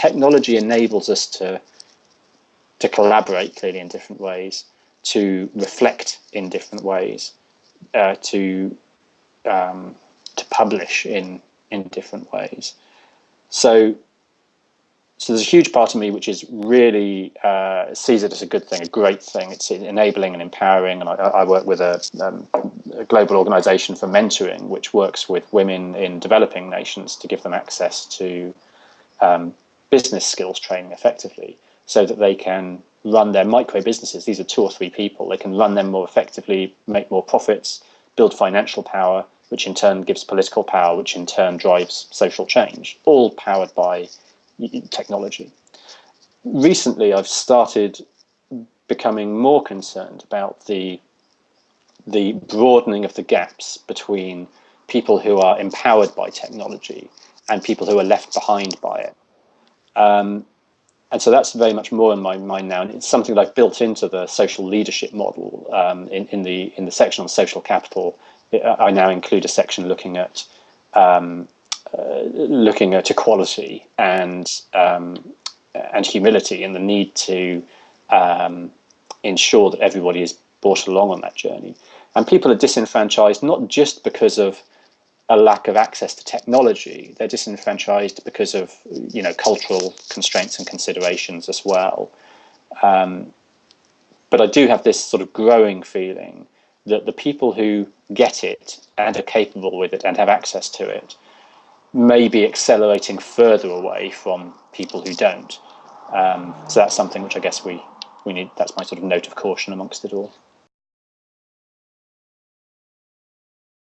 technology enables us to to collaborate clearly in different ways, to reflect in different ways, uh, to um, to publish in in different ways. So so there's a huge part of me which is really uh, sees it as a good thing, a great thing. It's enabling and empowering. And I, I work with a, um, a, global organization for mentoring, which works with women in developing nations to give them access to um, business skills training effectively so that they can run their micro businesses. These are two or three people. They can run them more effectively, make more profits, build financial power, which in turn gives political power, which in turn drives social change, all powered by technology. Recently, I've started becoming more concerned about the the broadening of the gaps between people who are empowered by technology and people who are left behind by it. Um, and so that's very much more in my mind now, and it's something that I've built into the social leadership model um, in, in the in the section on social capital. I now include a section looking at um, uh, looking at equality and um, and humility and the need to um, ensure that everybody is brought along on that journey. And people are disenfranchised not just because of a lack of access to technology; they're disenfranchised because of you know cultural constraints and considerations as well. Um, but I do have this sort of growing feeling that the people who get it and are capable with it and have access to it may be accelerating further away from people who don't. Um, so that's something which I guess we we need. That's my sort of note of caution amongst it all.